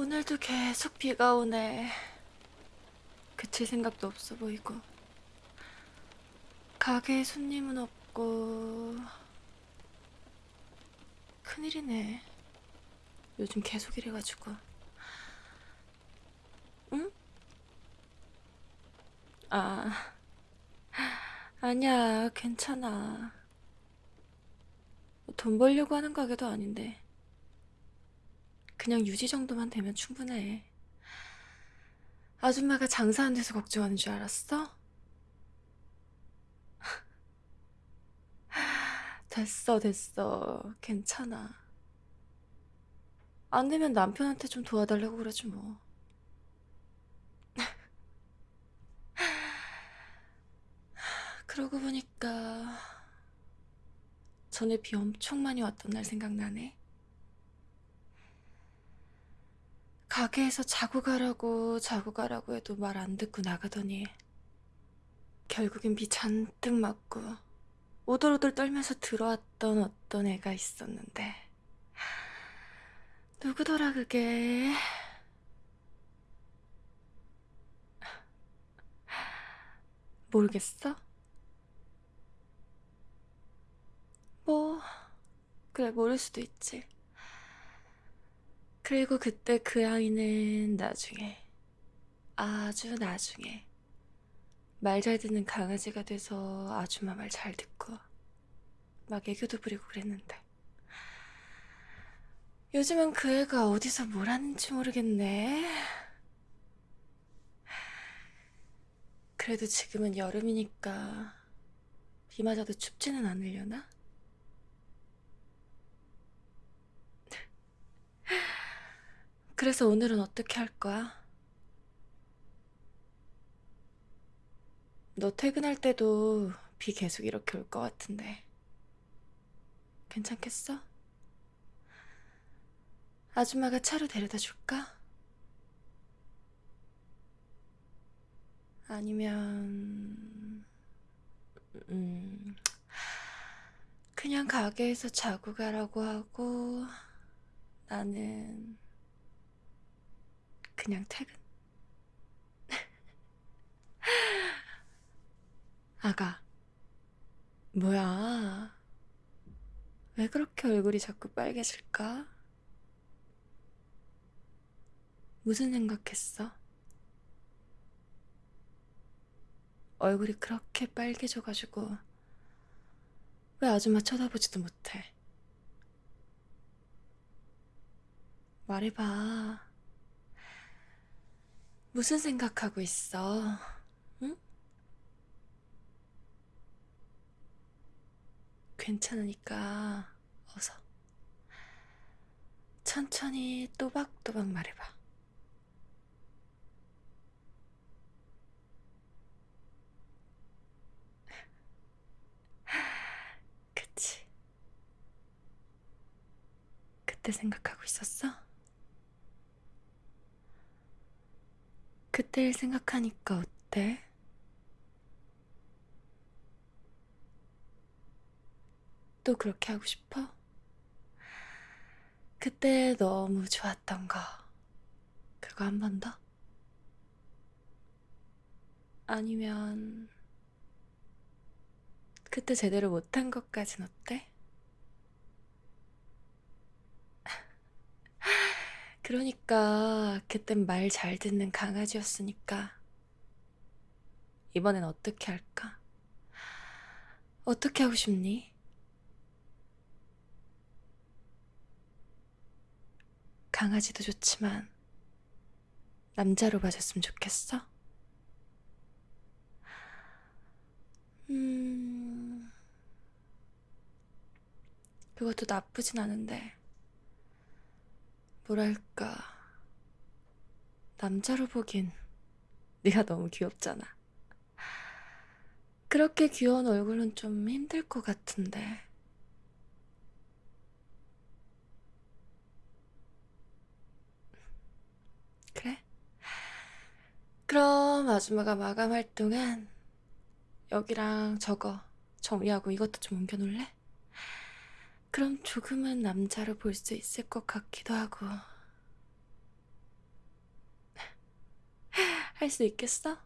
오늘도 계속 비가 오네. 그칠 생각도 없어 보이고. 가게에 손님은 없고. 큰일이네. 요즘 계속 이래가지고. 응? 아. 아니야, 괜찮아. 돈 벌려고 하는 가게도 아닌데. 그냥 유지 정도만 되면 충분해. 아줌마가 장사 안 돼서 걱정하는 줄 알았어? 됐어, 됐어. 괜찮아. 안 되면 남편한테 좀 도와달라고 그러지 뭐. 그러고 보니까 전에 비 엄청 많이 왔던 날 생각나네. 가게에서 자고 가라고 자고 가라고 해도 말 안 듣고 나가더니 결국엔 비 잔뜩 맞고 오돌오돌 떨면서 들어왔던 어떤 애가 있었는데. 누구더라 그게? 모르겠어? 뭐? 그래 모를 수도 있지 그리고 그때 그 아이는 나중에, 아주 나중에, 말 잘 듣는 강아지가 돼서 아줌마 말 잘 듣고, 막 애교도 부리고 그랬는데. 요즘은 그 애가 어디서 뭘 하는지 모르겠네. 그래도 지금은 여름이니까 비 맞아도 춥지는 않으려나? 그래서 오늘은 어떻게 할 거야? 너 퇴근할 때도 비 계속 이렇게 올 것 같은데. 괜찮겠어? 아줌마가 차로 데려다 줄까? 아니면, 음, 그냥 가게에서 자고 가라고 하고, 나는 그냥 퇴근. 아가, 뭐야? 왜 그렇게 얼굴이 자꾸 빨개질까? 무슨 생각했어? 얼굴이 그렇게 빨개져가지고 왜 아줌마 쳐다보지도 못해? 말해봐. 무슨 생각하고 있어? 응? 괜찮으니까 어서 천천히 또박또박 말해봐. 그치? 그때 생각하고 있었어? 그때를 생각하니까 어때? 또 그렇게 하고 싶어? 그때 너무 좋았던 거. 그거 한 번 더? 아니면, 그때 제대로 못한 것까진 어때? 그러니까 그땐 말 잘 듣는 강아지였으니까 이번엔 어떻게 할까? 어떻게 하고 싶니? 강아지도 좋지만 남자로 봐줬으면 좋겠어? 음, 그것도 나쁘진 않은데 뭐랄까 남자로 보긴 네가 너무 귀엽잖아. 그렇게 귀여운 얼굴은 좀 힘들 것 같은데. 그래? 그럼 아줌마가 마감할 동안 여기랑 저거 정리하고 이것도 좀 옮겨놓을래? 그럼 조금은 남자로 볼수 있을 것 같기도 하고. 할수 있겠어?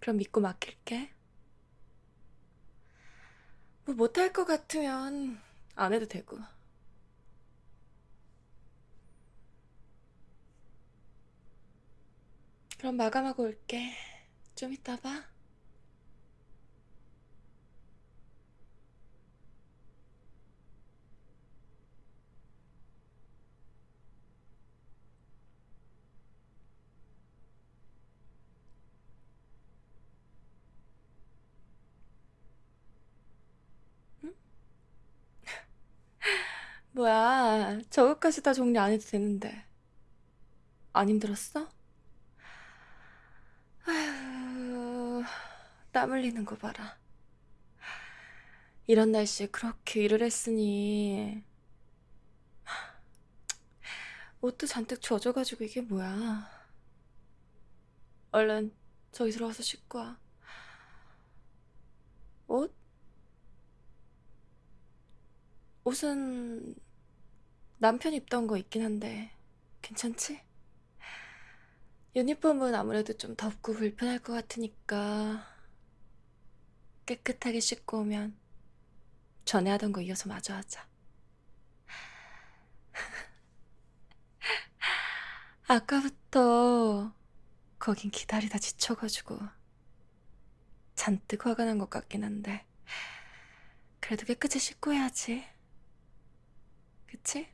그럼 믿고 맡길게. 뭐 못할 것 같으면 안 해도 되고. 그럼 마감하고 올게. 좀 이따 봐. 뭐야, 저것까지 다 정리 안 해도 되는데. 안 힘들었어? 아휴, 땀 흘리는 거 봐라. 이런 날씨에 그렇게 일을 했으니. 옷도 잔뜩 젖어가지고 이게 뭐야. 얼른 저기 들어와서 씻고 와. 옷? 옷은 남편 입던 거 있긴 한데 괜찮지? 유니폼은 아무래도 좀 덥고 불편할 것 같으니까 깨끗하게 씻고 오면 전에 하던 거 이어서 마저 하자. 아까부터 거긴 기다리다 지쳐가지고 잔뜩 화가 난 것 같긴 한데 그래도 깨끗이 씻고 해야지. 그치?